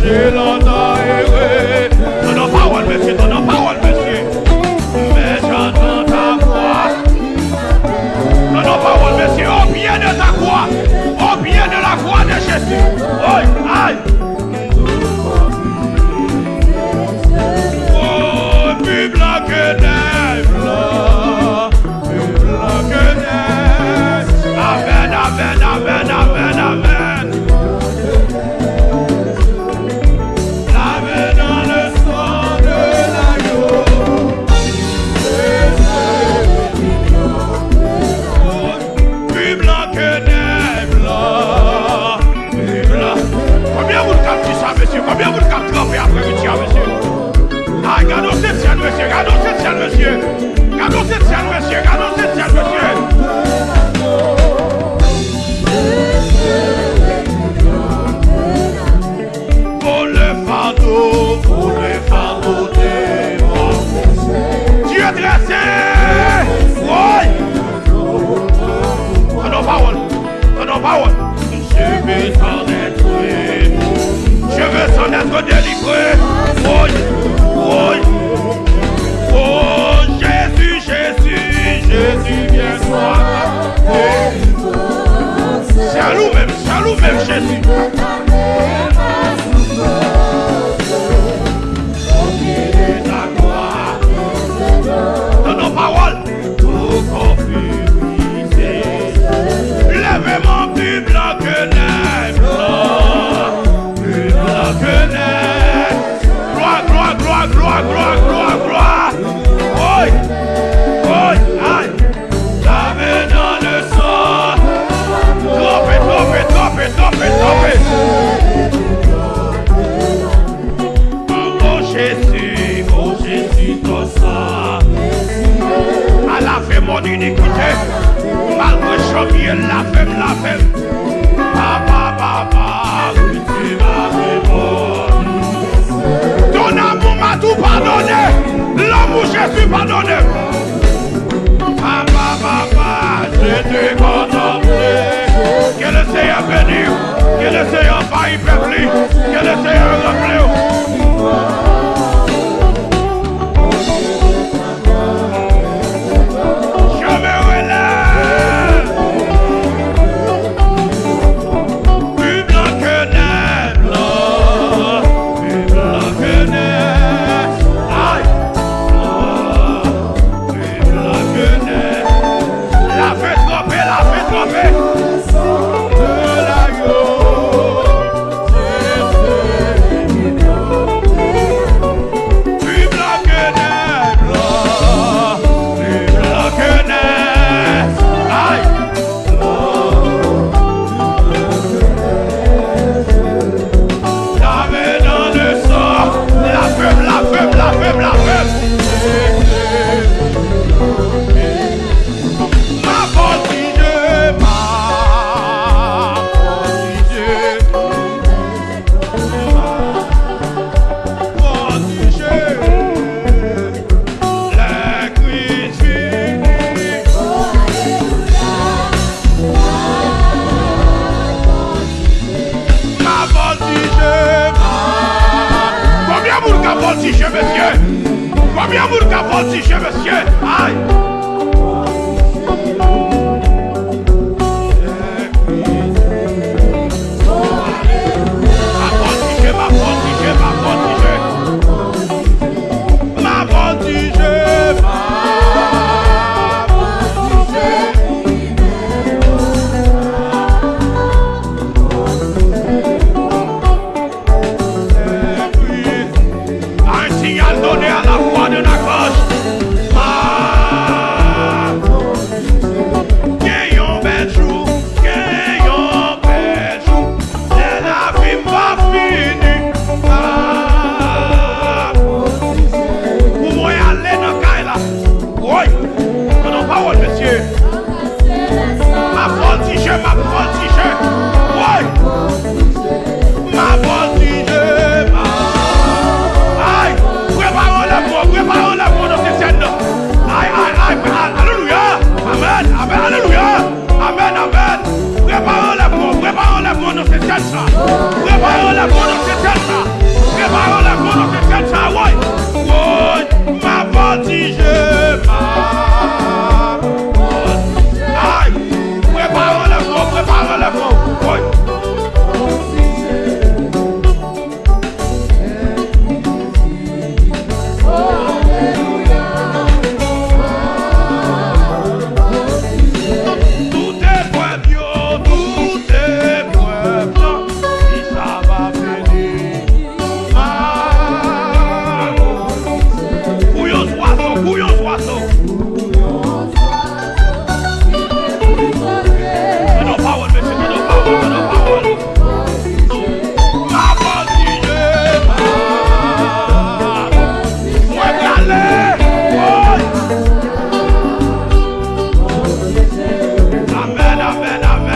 Kill on Revolution. Oh mon Jésus, mon Jésus, ton sang, à la fin mon inécouté, mal que je m'y la femme, la femme. que Grossissiez, monsieur!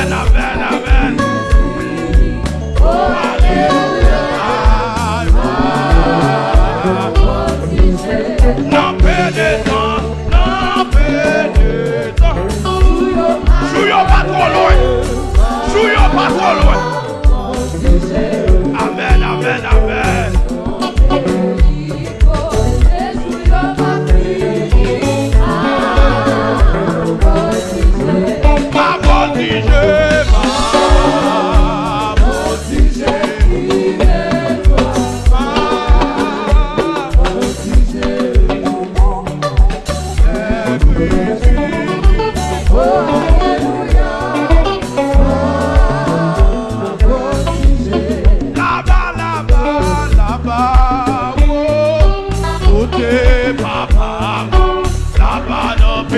and I'm bad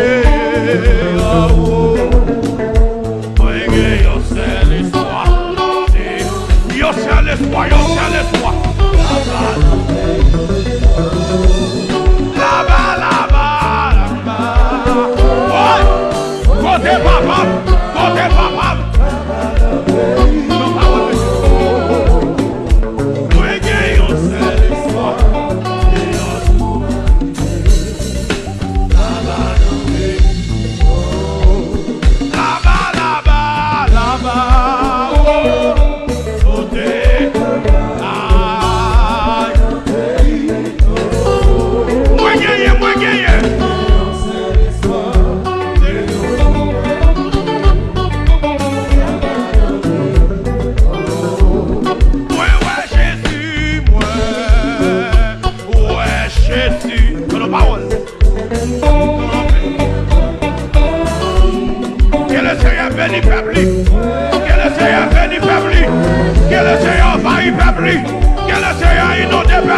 day.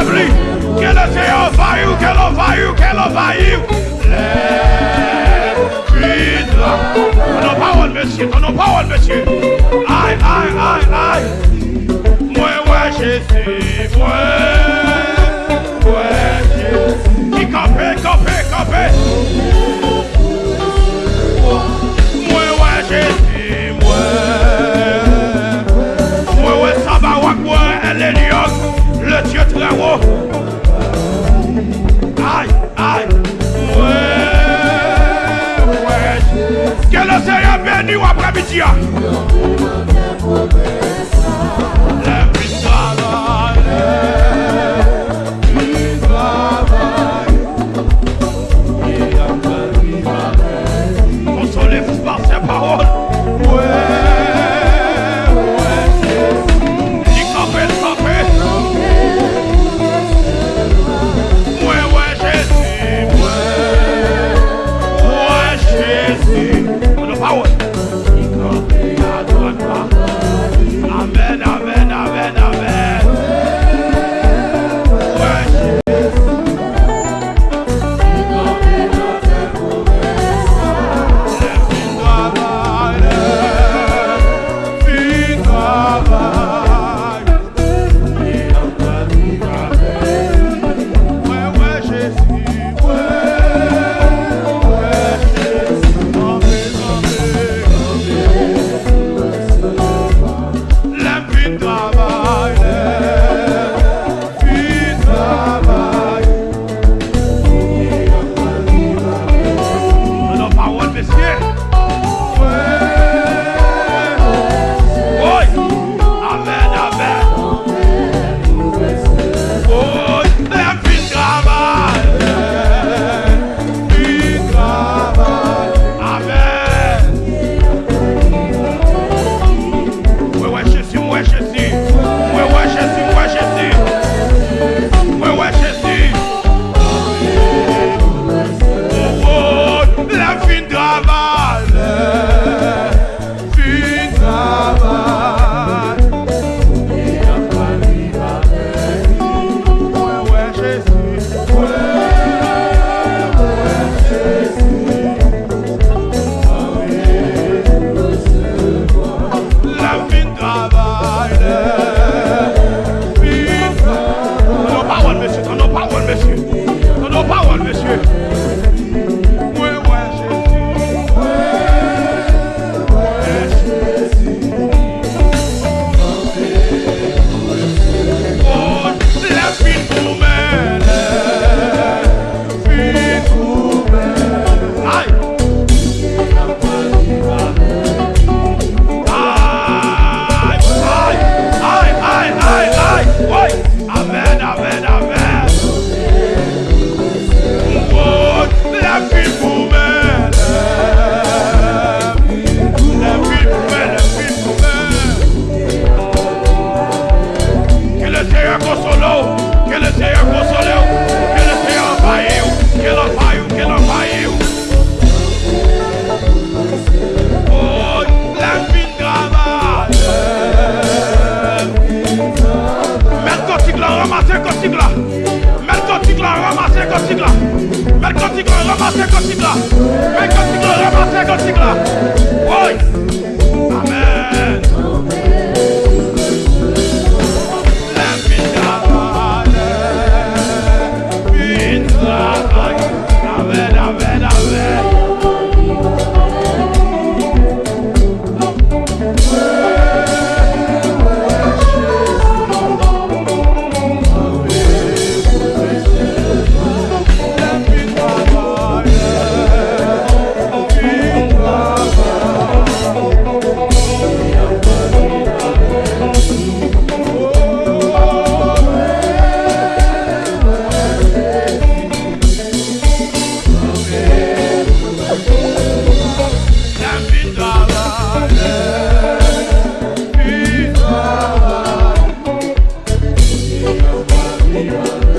établi que le Seigneur faille ou qu'elle envahit qu'elle envahit. Les Ton parole, monsieur, ton parole, monsieur. Aïe, aïe, aïe, aïe. Moi, ouais, Jésus, moi. venu après-midi. kontik la. Mè kontik la, remate kontik la. Oye. Yeah.